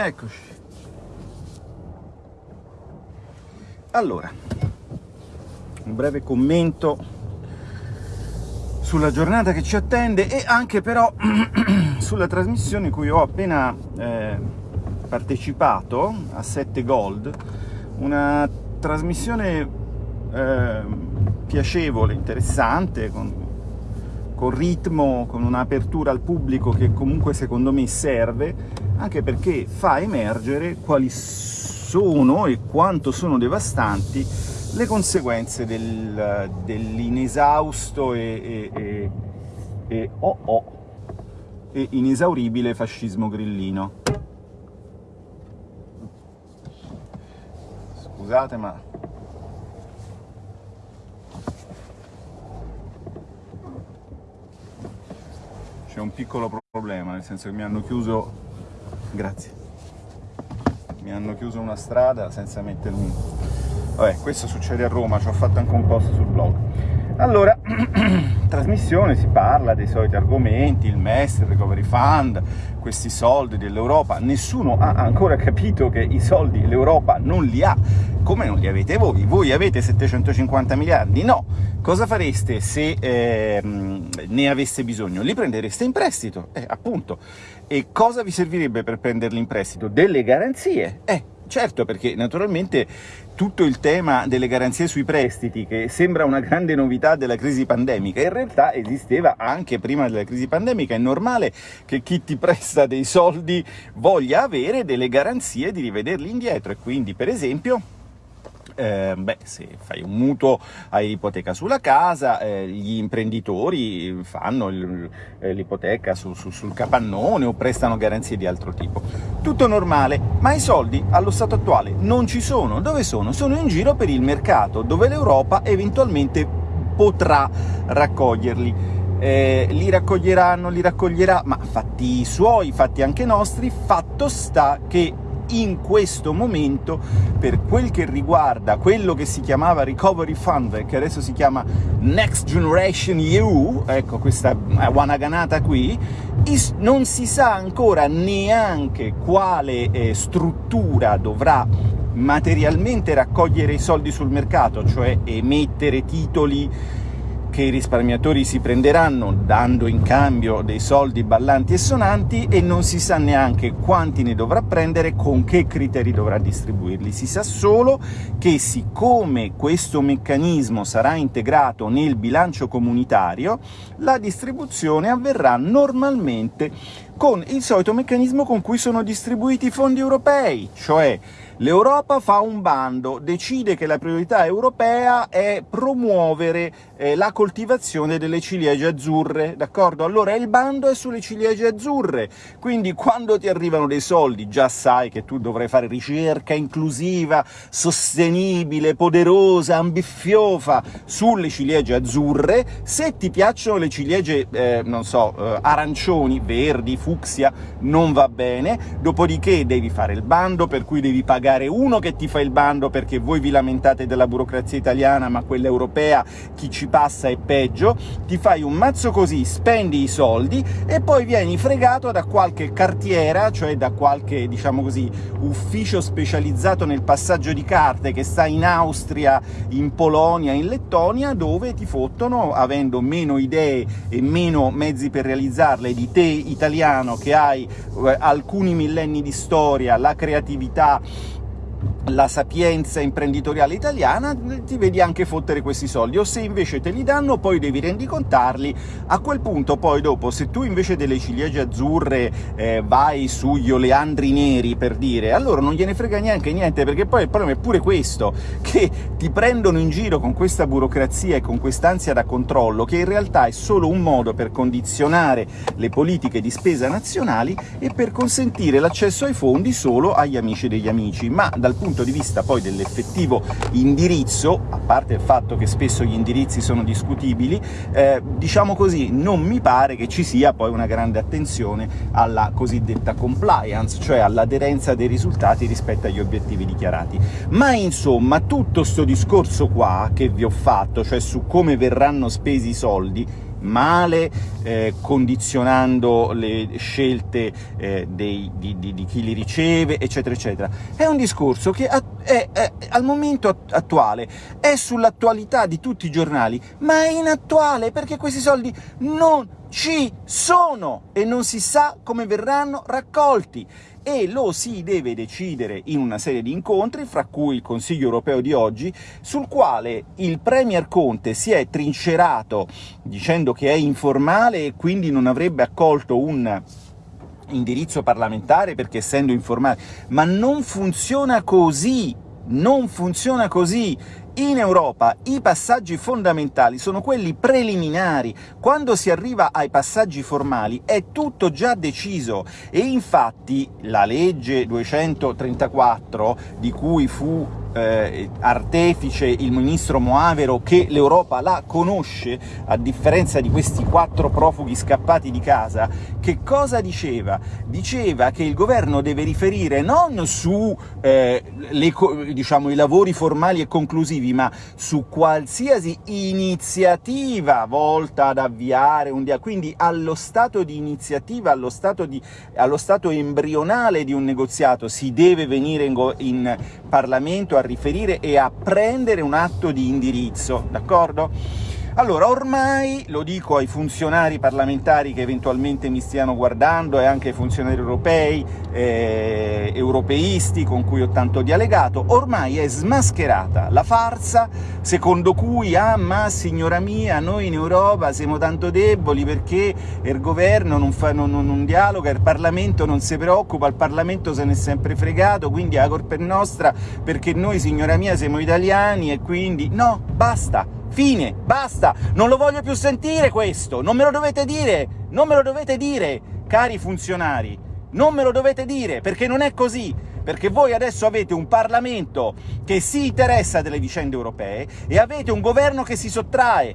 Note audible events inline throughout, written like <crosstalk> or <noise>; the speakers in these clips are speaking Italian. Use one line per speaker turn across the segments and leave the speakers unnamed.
Eccoci. Allora, un breve commento sulla giornata che ci attende e anche però <clears throat> sulla trasmissione cui ho appena eh, partecipato a 7 Gold, una trasmissione eh, piacevole, interessante, con, con ritmo, con un'apertura al pubblico che comunque secondo me serve, anche perché fa emergere quali sono e quanto sono devastanti le conseguenze del, dell'inesausto e, e, e, e oh oh, e inesauribile fascismo grillino. Scusate ma... C'è un piccolo problema, nel senso che mi hanno chiuso grazie. Mi hanno chiuso una strada senza mettermi vabbè questo succede a Roma ci ho fatto anche un post sul blog allora, <clears throat> trasmissione, si parla dei soliti argomenti, il MES, il Recovery Fund, questi soldi dell'Europa, nessuno ha ancora capito che i soldi l'Europa non li ha, come non li avete voi? Voi avete 750 miliardi? No! Cosa fareste se eh, ne aveste bisogno? Li prendereste in prestito, eh, appunto. E cosa vi servirebbe per prenderli in prestito? Delle garanzie, eh, Certo, perché naturalmente tutto il tema delle garanzie sui prestiti, che sembra una grande novità della crisi pandemica, in realtà esisteva anche prima della crisi pandemica. È normale che chi ti presta dei soldi voglia avere delle garanzie di rivederli indietro e quindi, per esempio, eh, beh, se fai un mutuo hai ipoteca sulla casa, eh, gli imprenditori fanno eh, l'ipoteca su, su, sul capannone o prestano garanzie di altro tipo. Tutto normale, ma i soldi allo stato attuale non ci sono. Dove sono? Sono in giro per il mercato, dove l'Europa eventualmente potrà raccoglierli. Eh, li raccoglieranno, li raccoglierà, ma fatti suoi, fatti anche nostri, fatto sta che in questo momento, per quel che riguarda quello che si chiamava Recovery Fund, che adesso si chiama Next Generation EU, ecco questa wanaganata qui, non si sa ancora neanche quale eh, struttura dovrà materialmente raccogliere i soldi sul mercato, cioè emettere titoli che i risparmiatori si prenderanno dando in cambio dei soldi ballanti e sonanti e non si sa neanche quanti ne dovrà prendere, con che criteri dovrà distribuirli. Si sa solo che siccome questo meccanismo sarà integrato nel bilancio comunitario, la distribuzione avverrà normalmente con il solito meccanismo con cui sono distribuiti i fondi europei, cioè L'Europa fa un bando, decide che la priorità europea è promuovere eh, la coltivazione delle ciliegie azzurre, d'accordo? Allora il bando è sulle ciliegie azzurre, quindi quando ti arrivano dei soldi già sai che tu dovrai fare ricerca inclusiva, sostenibile, poderosa, ambiffiofa sulle ciliegie azzurre, se ti piacciono le ciliegie, eh, non so, eh, arancioni, verdi, fucsia, non va bene, dopodiché devi fare il bando, per cui devi pagare pagare uno che ti fa il bando perché voi vi lamentate della burocrazia italiana, ma quella europea chi ci passa è peggio, ti fai un mazzo così, spendi i soldi e poi vieni fregato da qualche cartiera, cioè da qualche, diciamo così, ufficio specializzato nel passaggio di carte che sta in Austria, in Polonia, in Lettonia, dove ti fottono, avendo meno idee e meno mezzi per realizzarle di te, italiano, che hai eh, alcuni millenni di storia, la creatività, la sapienza imprenditoriale italiana, ti vedi anche fottere questi soldi, o se invece te li danno poi devi rendicontarli, a quel punto poi dopo, se tu invece delle ciliegie azzurre eh, vai sugli oleandri neri, per dire, allora non gliene frega neanche niente, perché poi il problema è pure questo, che ti prendono in giro con questa burocrazia e con quest'ansia da controllo, che in realtà è solo un modo per condizionare le politiche di spesa nazionali e per consentire l'accesso ai fondi solo agli amici degli amici, ma dal punto punto di vista poi dell'effettivo indirizzo, a parte il fatto che spesso gli indirizzi sono discutibili, eh, diciamo così, non mi pare che ci sia poi una grande attenzione alla cosiddetta compliance, cioè all'aderenza dei risultati rispetto agli obiettivi dichiarati. Ma insomma, tutto sto discorso qua che vi ho fatto, cioè su come verranno spesi i soldi, male, eh, condizionando le scelte eh, dei, di, di, di, chi li riceve, eccetera, eccetera. È un discorso che è, è, è, al momento attuale è sull'attualità di tutti i giornali, ma è inattuale perché questi soldi non ci sono e non si sa come verranno raccolti e lo si deve decidere in una serie di incontri, fra cui il Consiglio europeo di oggi, sul quale il Premier Conte si è trincerato dicendo che è informale e quindi non avrebbe accolto un indirizzo parlamentare perché essendo informale, ma non funziona così, non funziona così! In Europa i passaggi fondamentali sono quelli preliminari, quando si arriva ai passaggi formali è tutto già deciso, e infatti la legge 234, di cui fu eh, artefice il ministro Moavero, che l'Europa la conosce, a differenza di questi quattro profughi scappati di casa, che cosa diceva? Diceva che il governo deve riferire non su eh, le, diciamo, i lavori formali e conclusivi, ma su qualsiasi iniziativa volta ad avviare un dia quindi allo stato di iniziativa, allo stato, di, allo stato embrionale di un negoziato si deve venire in, in Parlamento a riferire e a prendere un atto di indirizzo, d'accordo? Allora, ormai, lo dico ai funzionari parlamentari che eventualmente mi stiano guardando e anche ai funzionari europei, eh, europeisti con cui ho tanto dialegato, ormai è smascherata la farsa secondo cui «Ah, ma signora mia, noi in Europa siamo tanto deboli perché il governo non, fa, non, non, non dialoga, il Parlamento non si preoccupa, il Parlamento se n'è sempre fregato, quindi la colpa è nostra perché noi, signora mia, siamo italiani e quindi...» No, basta! Fine, basta, non lo voglio più sentire questo, non me lo dovete dire, non me lo dovete dire, cari funzionari, non me lo dovete dire, perché non è così, perché voi adesso avete un Parlamento che si interessa delle vicende europee e avete un governo che si sottrae.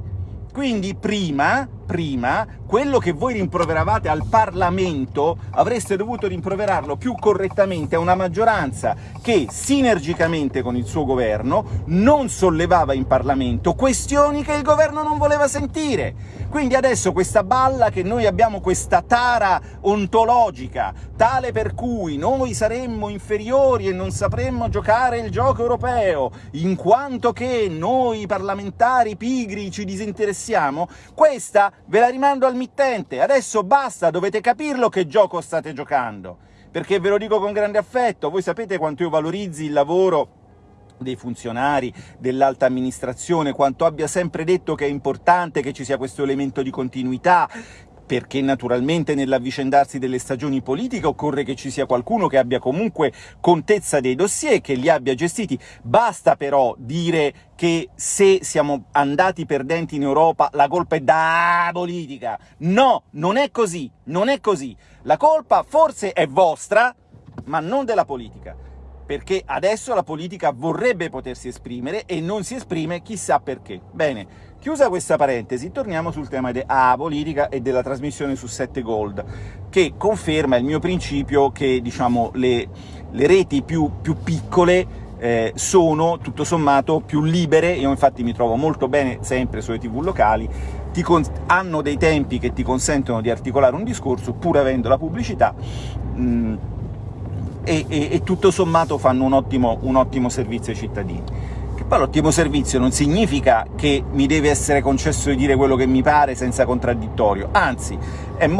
Quindi prima prima, quello che voi rimproveravate al Parlamento avreste dovuto rimproverarlo più correttamente a una maggioranza che, sinergicamente con il suo governo, non sollevava in Parlamento questioni che il governo non voleva sentire. Quindi adesso questa balla che noi abbiamo questa tara ontologica, tale per cui noi saremmo inferiori e non sapremmo giocare il gioco europeo, in quanto che noi parlamentari pigri ci disinteressiamo, questa ve la rimando al mittente, adesso basta, dovete capirlo che gioco state giocando, perché ve lo dico con grande affetto, voi sapete quanto io valorizzi il lavoro dei funzionari, dell'alta amministrazione, quanto abbia sempre detto che è importante che ci sia questo elemento di continuità, perché naturalmente nell'avvicendarsi delle stagioni politiche occorre che ci sia qualcuno che abbia comunque contezza dei dossier, che li abbia gestiti. Basta però dire che se siamo andati perdenti in Europa la colpa è da politica. No, non è così, non è così. La colpa forse è vostra, ma non della politica perché adesso la politica vorrebbe potersi esprimere e non si esprime chissà perché. Bene, chiusa questa parentesi, torniamo sul tema della politica e della trasmissione su 7 Gold, che conferma il mio principio che, diciamo, le, le reti più, più piccole eh, sono, tutto sommato, più libere, io infatti mi trovo molto bene sempre sulle tv locali, hanno dei tempi che ti consentono di articolare un discorso, pur avendo la pubblicità, mh, e, e, e tutto sommato fanno un ottimo, un ottimo servizio ai cittadini. Poi l'ottimo servizio non significa che mi deve essere concesso di dire quello che mi pare senza contraddittorio, anzi,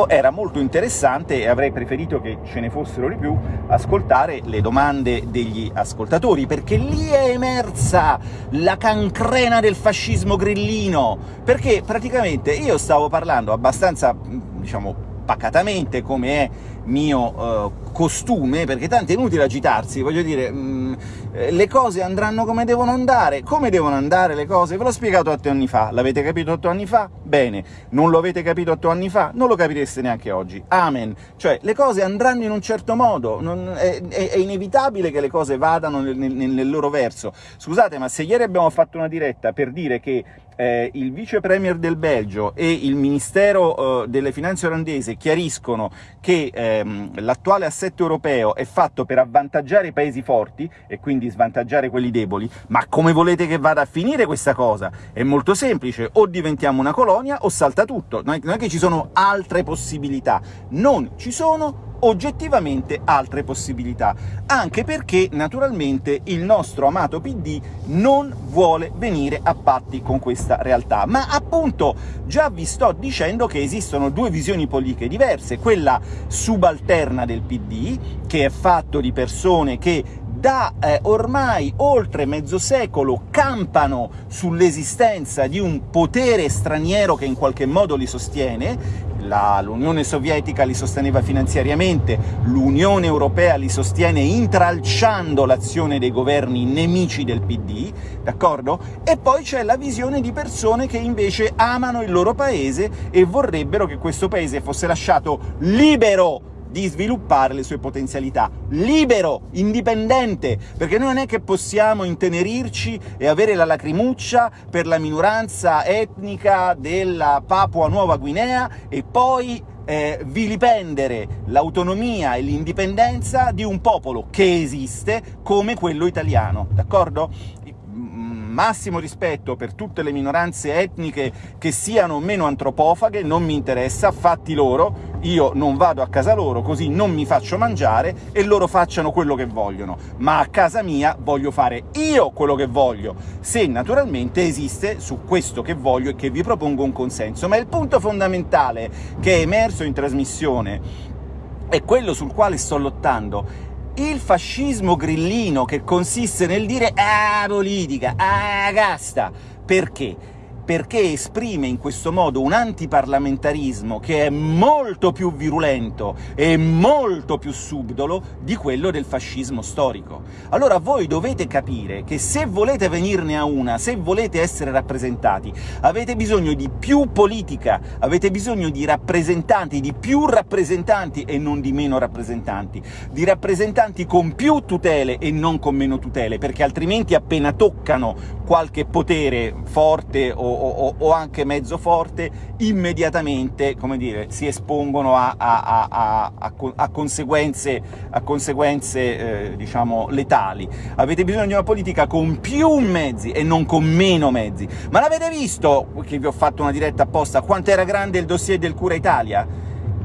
era molto interessante, e avrei preferito che ce ne fossero di più, ascoltare le domande degli ascoltatori, perché lì è emersa la cancrena del fascismo grillino, perché praticamente io stavo parlando abbastanza, diciamo, pacatamente, come è mio uh, costume, perché tanto è inutile agitarsi, voglio dire, mh, mm, eh, le cose andranno come devono andare. Come devono andare le cose? Ve l'ho spiegato otto anni fa, l'avete capito otto anni fa? Bene. Non lo avete capito otto anni fa? Non lo capireste neanche oggi. Amen. Cioè, le cose andranno in un certo modo, non, è, è, è, inevitabile che le cose vadano nel, nel, nel loro verso. Scusate, ma se ieri abbiamo fatto una diretta per dire che eh, il vice premier del Belgio e il Ministero eh, delle Finanze olandese chiariscono che ehm, l'attuale assetto europeo è fatto per avvantaggiare i paesi forti e quindi svantaggiare quelli deboli, ma come volete che vada a finire questa cosa? È molto semplice, o diventiamo una colonia o salta tutto, non è che ci sono altre possibilità, non ci sono oggettivamente altre possibilità, anche perché naturalmente il nostro amato PD non vuole venire a patti con questa realtà. Ma appunto già vi sto dicendo che esistono due visioni politiche diverse, quella subalterna del PD, che è fatto di persone che da eh, ormai oltre mezzo secolo campano sull'esistenza di un potere straniero che in qualche modo li sostiene, l'Unione Sovietica li sosteneva finanziariamente, l'Unione Europea li sostiene intralciando l'azione dei governi nemici del PD, d'accordo? E poi c'è la visione di persone che invece amano il loro paese e vorrebbero che questo paese fosse lasciato libero di sviluppare le sue potenzialità, libero, indipendente, perché noi non è che possiamo intenerirci e avere la lacrimuccia per la minoranza etnica della Papua Nuova Guinea e poi eh, vilipendere l'autonomia e l'indipendenza di un popolo che esiste come quello italiano, d'accordo? Massimo rispetto per tutte le minoranze etniche che siano meno antropofaghe, non mi interessa, fatti loro, io non vado a casa loro, così non mi faccio mangiare e loro facciano quello che vogliono, ma a casa mia voglio fare io quello che voglio, se naturalmente esiste su questo che voglio e che vi propongo un consenso. Ma il punto fondamentale che è emerso in trasmissione è quello sul quale sto lottando, il fascismo grillino che consiste nel dire «ah, politica, ah, casta», perché? Perché esprime in questo modo un antiparlamentarismo che è molto più virulento e molto più subdolo di quello del fascismo storico. Allora voi dovete capire che se volete venirne a una, se volete essere rappresentati, avete bisogno di più politica, avete bisogno di rappresentanti, di più rappresentanti e non di meno rappresentanti, di rappresentanti con più tutele e non con meno tutele, perché altrimenti appena toccano qualche potere forte o o, o, anche mezzo forte, immediatamente, come dire, si espongono a, a, a, a conseguenze, conseguenze eh, diciamo, letali. Avete bisogno di una politica con più mezzi e non con meno mezzi. Ma l'avete visto, che vi ho fatto una diretta apposta, quanto era grande il dossier del Cura Italia?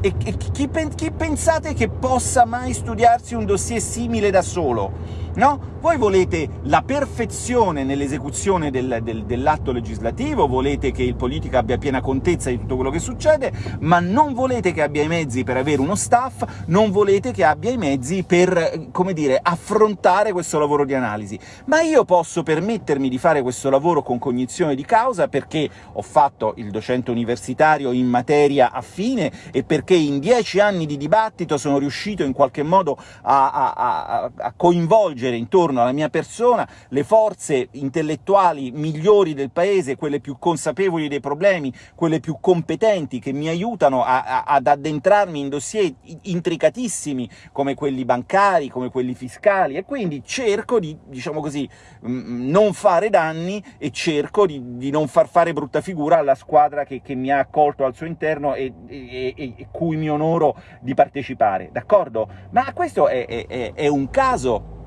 E, e chi, chi pensate che possa mai studiarsi un dossier simile da solo? No? Voi volete la perfezione nell'esecuzione del, del, dell'atto legislativo, volete che il politico abbia piena contezza di tutto quello che succede, ma non volete che abbia i mezzi per avere uno staff, non volete che abbia i mezzi per, come dire, affrontare questo lavoro di analisi. Ma io posso permettermi di fare questo lavoro con cognizione di causa perché ho fatto il docente universitario in materia affine e perché in dieci anni di dibattito sono riuscito in qualche modo a, a, a, a coinvolgere coinvolgere intorno alla mia persona le forze intellettuali migliori del paese, quelle più consapevoli dei problemi, quelle più competenti, che mi aiutano a, a, ad addentrarmi in dossier intricatissimi come quelli bancari, come quelli fiscali, e quindi cerco di, diciamo così, non fare danni e cerco di, di non far fare brutta figura alla squadra che, che mi ha accolto al suo interno e, e, e, cui mi onoro di partecipare, d'accordo? Ma questo è, è, è un caso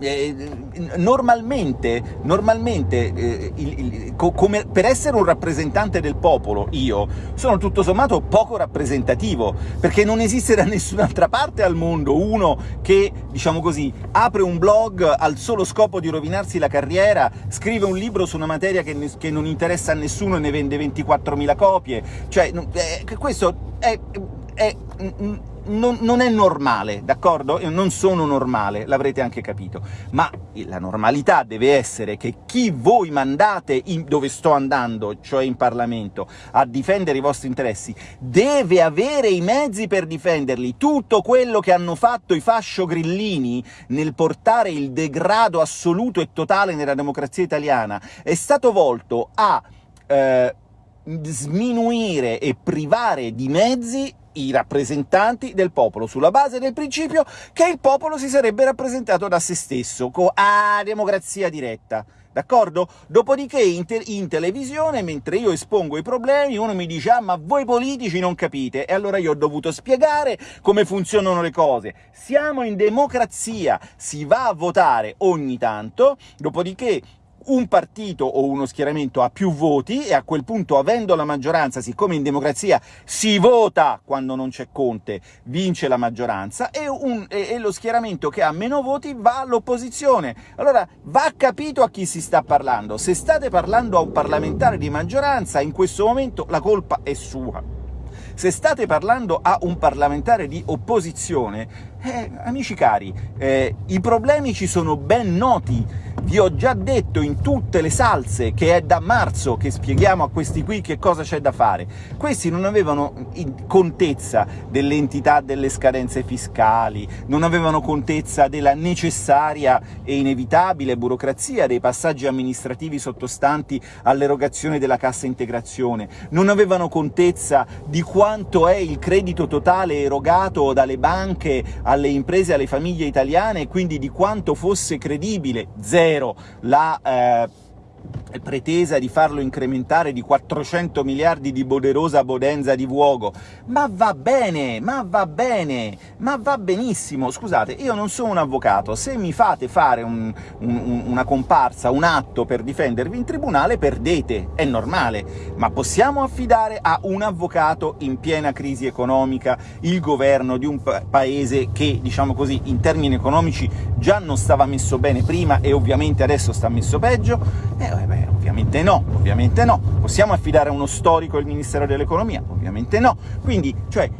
eh, normalmente, normalmente eh, il, il, co come, per essere un rappresentante del popolo, io, sono tutto sommato poco rappresentativo, perché non esiste da <laughs> nessun'altra parte al mondo uno che, diciamo così, apre un blog al solo scopo di rovinarsi la carriera, scrive un libro su una materia che, che non interessa a nessuno e ne vende 24.000 copie, cioè, eh, questo è, è non, non, è normale, d'accordo? Io non sono normale, l'avrete anche capito, ma la normalità deve essere che chi voi mandate in, dove sto andando, cioè in Parlamento, a difendere i vostri interessi, deve avere i mezzi per difenderli. Tutto quello che hanno fatto i fascio grillini nel portare il degrado assoluto e totale nella democrazia italiana è stato volto a eh, sminuire e privare di mezzi i rappresentanti del popolo, sulla base del principio che il popolo si sarebbe rappresentato da se stesso, con a democrazia diretta. d'accordo? Dopodiché in, te in, televisione, mentre io espongo i problemi, uno mi dice «Ah, ma voi politici non capite!» e allora io ho dovuto spiegare come funzionano le cose. Siamo in democrazia, si va a votare ogni tanto, dopodiché un partito o uno schieramento ha più voti e a quel punto, avendo la maggioranza, siccome in democrazia si vota quando non c'è Conte, vince la maggioranza, e, un, e, e, lo schieramento che ha meno voti va all'opposizione. Allora va capito a chi si sta parlando. Se state parlando a un parlamentare di maggioranza, in questo momento la colpa è sua. Se state parlando a un parlamentare di opposizione, eh, amici cari, eh, i problemi ci sono ben noti, vi ho già detto in tutte le salse che è da marzo che spieghiamo a questi qui che cosa c'è da fare. Questi non avevano contezza dell'entità delle scadenze fiscali, non avevano contezza della necessaria e inevitabile burocrazia dei passaggi amministrativi sottostanti all'erogazione della cassa integrazione, non avevano contezza di quanto è il credito totale erogato dalle banche alle imprese alle famiglie italiane, e quindi di quanto fosse credibile, zero, la eh, pretesa di farlo incrementare di 400 miliardi di poderosa bodenza di vuogo. Ma va bene, ma va bene, ma va benissimo. Scusate, io non sono un avvocato, se mi fate fare un, un, una comparsa, un atto per difendervi in tribunale, perdete, è normale, ma possiamo affidare a un avvocato in piena crisi economica il governo di un pa paese che, diciamo così, in termini economici già non stava messo bene prima e ovviamente adesso sta messo peggio? Eh, beh, ovviamente no, ovviamente no. Possiamo affidare a uno storico il Ministero dell'Economia? Ovviamente no. Quindi, cioè,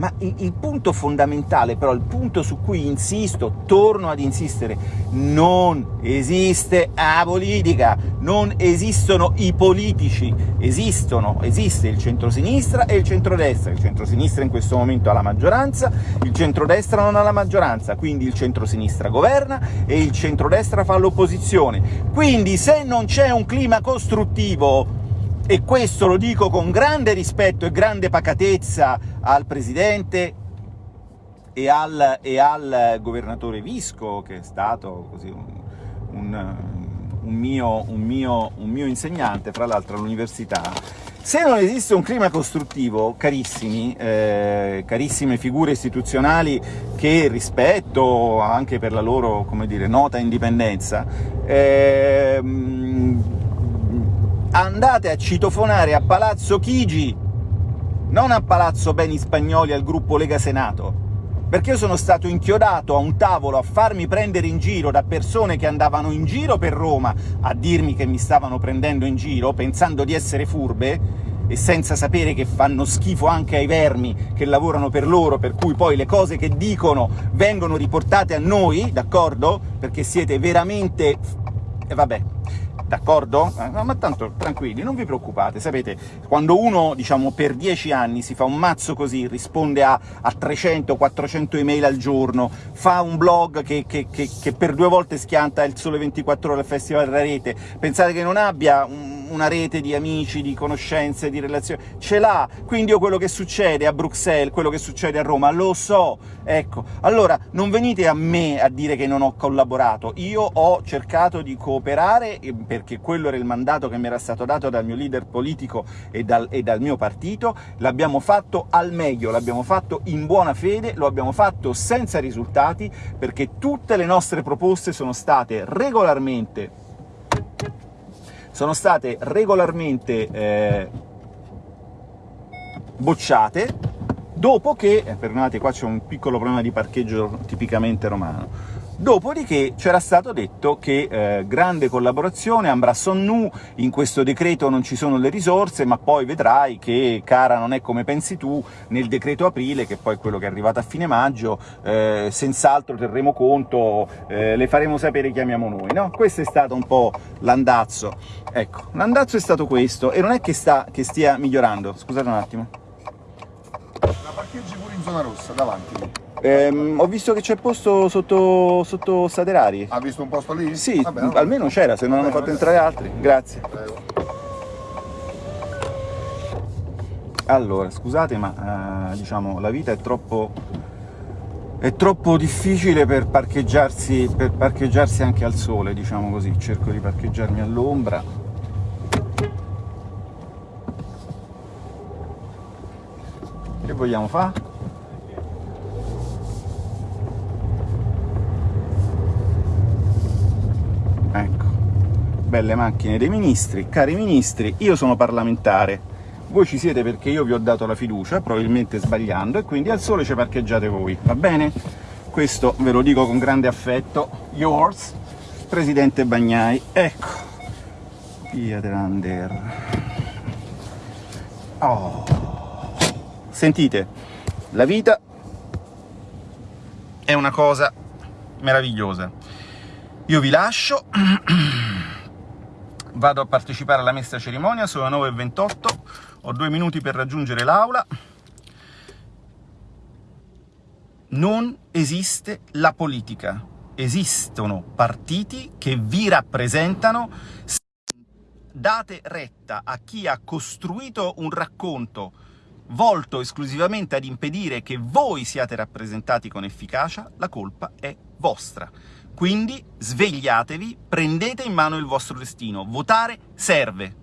ma il punto fondamentale, però, il punto su cui insisto, torno ad insistere, non esiste la politica, non esistono i politici, esistono, esiste il centrosinistra e il centrodestra, il centrosinistra in questo momento ha la maggioranza, il centrodestra non ha la maggioranza, quindi il centrosinistra governa e il centrodestra fa l'opposizione. Quindi se non c'è un clima costruttivo e questo lo dico con grande rispetto e grande pacatezza al Presidente e al, e al governatore Visco, che è stato così un, un, un, mio, un, mio, mio insegnante, fra l'altro all'università, se non esiste un clima costruttivo, carissimi, eh, carissime figure istituzionali che rispetto anche per la loro, come dire, nota indipendenza, eh, andate a citofonare a Palazzo Chigi, non a Palazzo Beni Spagnoli al gruppo Lega Senato, perché io sono stato inchiodato a un tavolo a farmi prendere in giro da persone che andavano in giro per Roma a dirmi che mi stavano prendendo in giro, pensando di essere furbe, e senza sapere che fanno schifo anche ai vermi che lavorano per loro, per cui poi le cose che dicono vengono riportate a noi, d'accordo? Perché siete veramente... e vabbè, d'accordo? Eh, ma tanto tranquilli, non vi preoccupate, sapete, quando uno, diciamo, per dieci anni si fa un mazzo così, risponde a, a 300-400 email al giorno, fa un blog che, che, che, che, per due volte schianta il Sole 24 Ore al Festival della Rete, pensate che non abbia un una rete di amici, di conoscenze, di relazioni, ce l'ha, quindi io quello che succede a Bruxelles, quello che succede a Roma, lo so, ecco. Allora, non venite a me a dire che non ho collaborato, io ho cercato di cooperare, perché quello era il mandato che mi era stato dato dal mio leader politico e dal, e dal mio partito, l'abbiamo fatto al meglio, l'abbiamo fatto in buona fede, lo abbiamo fatto senza risultati, perché tutte le nostre proposte sono state regolarmente sono state regolarmente eh, bocciate, dopo che, eh, perdonate qua c'è un piccolo problema di parcheggio tipicamente romano, Dopodiché c'era stato detto che eh, grande collaborazione, Ambra Sonnu, in questo decreto non ci sono le risorse, ma poi vedrai che, cara, non è come pensi tu, nel decreto aprile, che poi è quello che è arrivato a fine maggio, eh, senz'altro terremo conto, eh, le faremo sapere, chiamiamo noi, no? Questo è stato un po' l'andazzo. Ecco, l'andazzo è stato questo, e non è che, sta, che stia migliorando, scusate un attimo.
La parcheggi pure in zona rossa, davanti.
Ehm, ho visto che c'è posto sotto, sotto Saderari.
Ha visto un posto lì?
Sì, Vabbè, almeno c'era, se non hanno fatto entrare altri. Grazie. Prego. Allora, scusate, ma eh, diciamo, la vita è troppo è troppo difficile per parcheggiarsi, per parcheggiarsi anche al sole, diciamo così. Cerco di parcheggiarmi all'ombra. Che vogliamo fare? Ecco, belle macchine dei ministri. Cari ministri, io sono parlamentare, voi ci siete perché io vi ho dato la fiducia, probabilmente sbagliando, e quindi al sole ci parcheggiate voi, va bene? Questo ve lo dico con grande affetto. Yours, Presidente Bagnai. Ecco, via Delander. Oh. Sentite, la vita è una cosa meravigliosa. Io vi lascio, <clears throat> vado a partecipare alla messa cerimonia, sono le 9.28, ho due minuti per raggiungere l'aula. Non esiste la politica, esistono partiti che vi rappresentano. Date retta a chi ha costruito un racconto volto esclusivamente ad impedire che voi siate rappresentati con efficacia, la colpa è vostra. Quindi svegliatevi, prendete in mano il vostro destino. Votare serve.